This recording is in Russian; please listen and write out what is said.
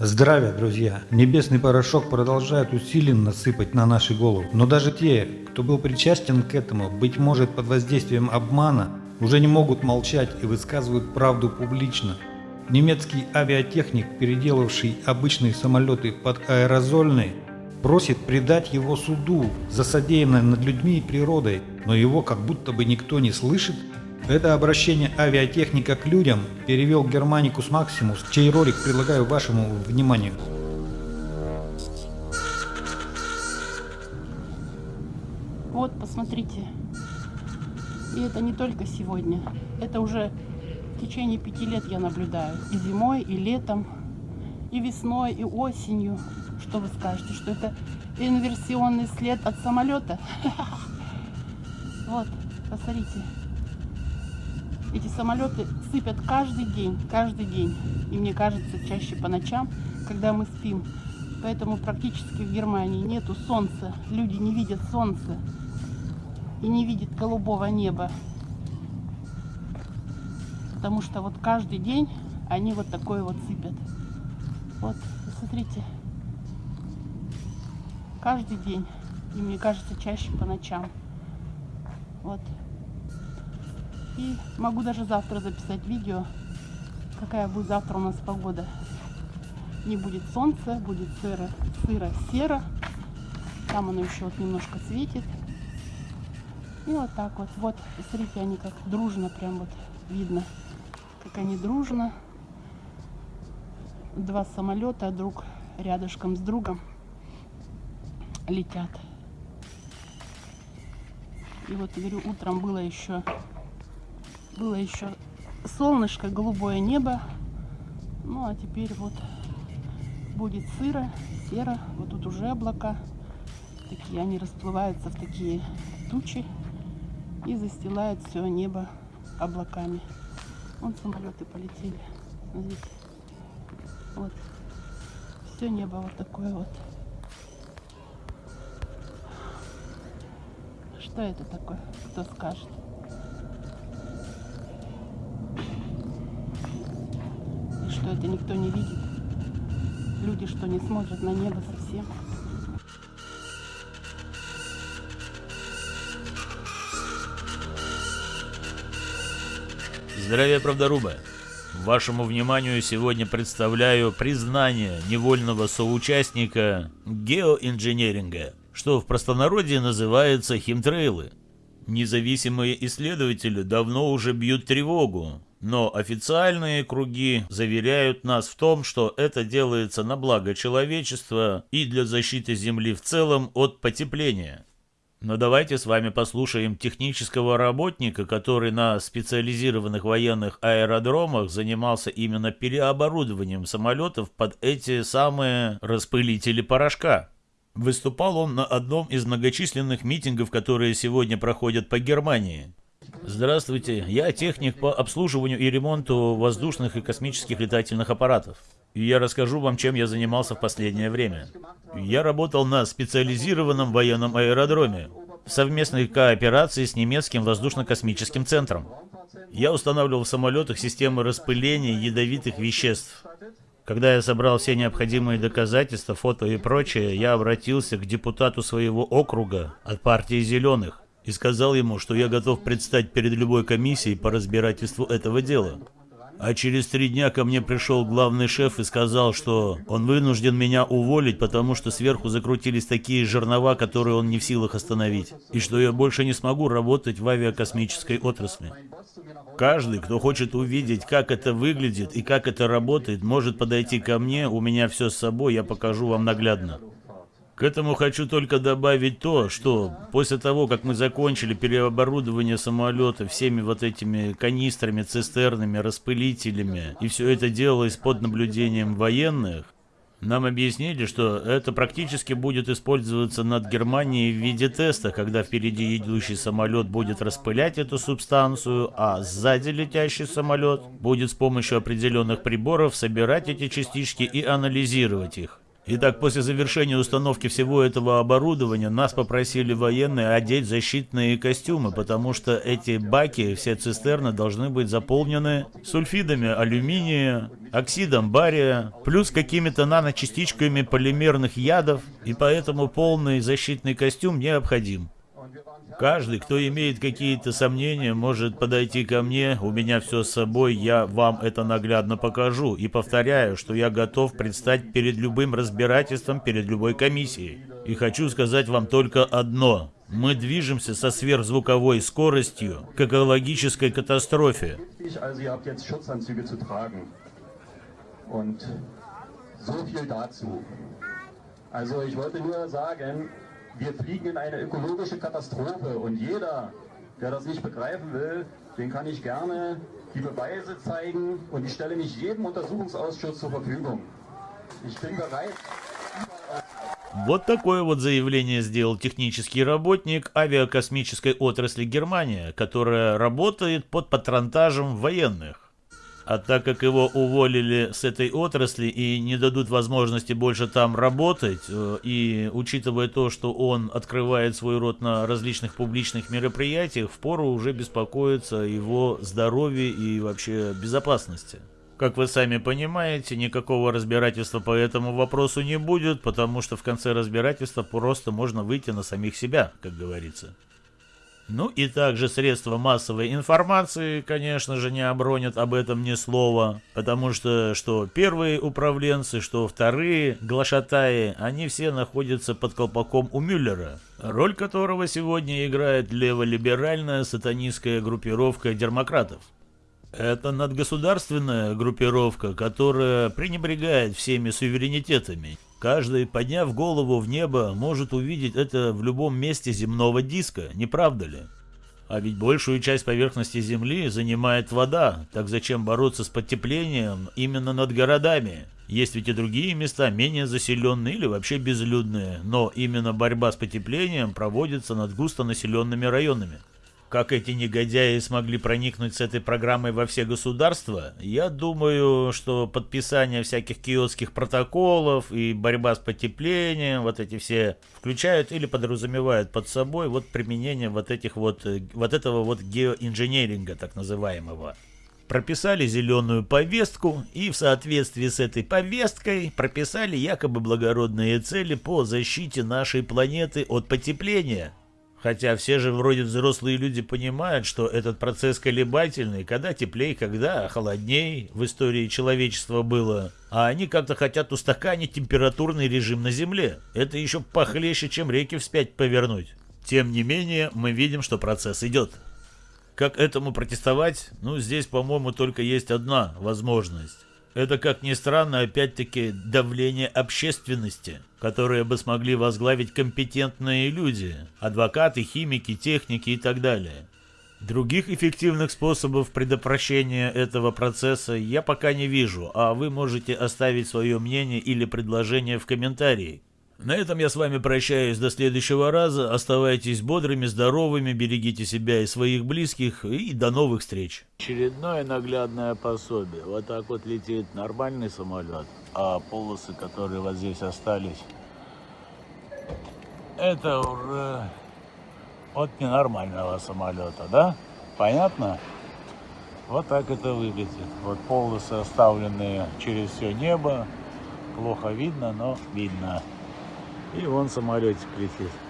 Здравия, друзья! Небесный порошок продолжает усиленно сыпать на наши головы. Но даже те, кто был причастен к этому, быть может под воздействием обмана, уже не могут молчать и высказывают правду публично. Немецкий авиатехник, переделавший обычные самолеты под аэрозольные, просит предать его суду за содеянное над людьми и природой, но его как будто бы никто не слышит это обращение авиатехника к людям перевел Германикус Максимус, чей ролик предлагаю вашему вниманию. Вот, посмотрите. И это не только сегодня. Это уже в течение пяти лет я наблюдаю. И зимой, и летом, и весной, и осенью. Что вы скажете, что это инверсионный след от самолета? Вот, посмотрите. Эти самолеты сыпят каждый день, каждый день. И мне кажется, чаще по ночам, когда мы спим. Поэтому практически в Германии нету солнца. Люди не видят солнца и не видят голубого неба. Потому что вот каждый день они вот такое вот сыпят. Вот, смотрите. Каждый день. И мне кажется, чаще по ночам. Вот. И могу даже завтра записать видео, какая будет завтра у нас погода. Не будет солнца, будет сыро, сыро серо. Там оно еще вот немножко светит. И вот так вот. Вот, смотрите, они как дружно прям вот видно, как они дружно. Два самолета друг рядышком с другом летят. И вот, говорю, утром было еще было еще солнышко, голубое небо. Ну, а теперь вот будет сыро, серо. Вот тут уже облака. Такие, они расплываются в такие тучи и застилают все небо облаками. Вон самолеты полетели. Смотрите. Вот. Все небо вот такое вот. Что это такое? Кто скажет? Что это никто не видит. Люди, что не смотрят на небо совсем. Здравия, правдоруба! Вашему вниманию сегодня представляю признание невольного соучастника геоинженеринга, что в простонародье называется химтрейлы. Независимые исследователи давно уже бьют тревогу, но официальные круги заверяют нас в том, что это делается на благо человечества и для защиты Земли в целом от потепления. Но давайте с вами послушаем технического работника, который на специализированных военных аэродромах занимался именно переоборудованием самолетов под эти самые распылители порошка. Выступал он на одном из многочисленных митингов, которые сегодня проходят по Германии. Здравствуйте, я техник по обслуживанию и ремонту воздушных и космических летательных аппаратов. И я расскажу вам, чем я занимался в последнее время. Я работал на специализированном военном аэродроме в совместной кооперации с немецким воздушно-космическим центром. Я устанавливал в самолетах системы распыления ядовитых веществ. Когда я собрал все необходимые доказательства, фото и прочее, я обратился к депутату своего округа от партии «Зеленых», и сказал ему, что я готов предстать перед любой комиссией по разбирательству этого дела. А через три дня ко мне пришел главный шеф и сказал, что он вынужден меня уволить, потому что сверху закрутились такие жернова, которые он не в силах остановить, и что я больше не смогу работать в авиакосмической отрасли. Каждый, кто хочет увидеть, как это выглядит и как это работает, может подойти ко мне, у меня все с собой, я покажу вам наглядно. К этому хочу только добавить то, что после того, как мы закончили переоборудование самолета всеми вот этими канистрами, цистернами, распылителями, и все это делалось под наблюдением военных, нам объяснили, что это практически будет использоваться над Германией в виде теста, когда впереди идущий самолет будет распылять эту субстанцию, а сзади летящий самолет будет с помощью определенных приборов собирать эти частички и анализировать их. Итак, после завершения установки всего этого оборудования нас попросили военные одеть защитные костюмы, потому что эти баки, все цистерны должны быть заполнены сульфидами алюминия, оксидом бария, плюс какими-то наночастичками полимерных ядов, и поэтому полный защитный костюм необходим. Каждый, кто имеет какие-то сомнения, может подойти ко мне, у меня все с собой, я вам это наглядно покажу. И повторяю, что я готов предстать перед любым разбирательством, перед любой комиссией. И хочу сказать вам только одно. Мы движемся со сверхзвуковой скоростью к экологической катастрофе. Also ich wollte nur sagen, wir fliegen in eine ökologische Katastrophe und jeder, der das nicht begreifen will, den kann ich gerne die Beweise zeigen und ich stelle mich jedem Untersuchungsausschuss zur Verfügung. Ich bin bereit. Вот такое вот заявление сделал технический работник авиакосмической отрасли Германия, которая работает под патронтажем военных. А так как его уволили с этой отрасли и не дадут возможности больше там работать, э, и учитывая то, что он открывает свой рот на различных публичных мероприятиях, впору уже беспокоиться о его здоровье и вообще безопасности. Как вы сами понимаете, никакого разбирательства по этому вопросу не будет, потому что в конце разбирательства просто можно выйти на самих себя, как говорится. Ну и также средства массовой информации, конечно же, не обронят об этом ни слова, потому что что первые управленцы, что вторые глашатаи, они все находятся под колпаком у Мюллера, роль которого сегодня играет леволиберальная сатанистская группировка демократов. Это надгосударственная группировка, которая пренебрегает всеми суверенитетами Каждый, подняв голову в небо, может увидеть это в любом месте земного диска, не правда ли? А ведь большую часть поверхности Земли занимает вода, так зачем бороться с потеплением именно над городами? Есть ведь и другие места, менее заселенные или вообще безлюдные, но именно борьба с потеплением проводится над густонаселенными районами. Как эти негодяи смогли проникнуть с этой программой во все государства, я думаю, что подписание всяких киотских протоколов и борьба с потеплением, вот эти все включают или подразумевают под собой вот применение вот этих вот, э, вот этого вот геоинженеринга так называемого прописали зеленую повестку и в соответствии с этой повесткой прописали якобы благородные цели по защите нашей планеты от потепления. Хотя все же вроде взрослые люди понимают, что этот процесс колебательный, когда теплее, когда холодней в истории человечества было. А они как-то хотят устаканить температурный режим на Земле. Это еще похлеще, чем реки вспять повернуть. Тем не менее, мы видим, что процесс идет. Как этому протестовать? Ну, здесь, по-моему, только есть одна возможность. Это, как ни странно, опять-таки давление общественности, которое бы смогли возглавить компетентные люди, адвокаты, химики, техники и так далее. Других эффективных способов предотвращения этого процесса я пока не вижу, а вы можете оставить свое мнение или предложение в комментарии. На этом я с вами прощаюсь до следующего раза. Оставайтесь бодрыми, здоровыми, берегите себя и своих близких. И до новых встреч. Очередное наглядное пособие. Вот так вот летит нормальный самолет, а полосы, которые вот здесь остались, это уже от ненормального самолета, да? Понятно? Вот так это выглядит. Вот полосы оставленные через все небо. Плохо видно, но видно. И вон самолетик летит.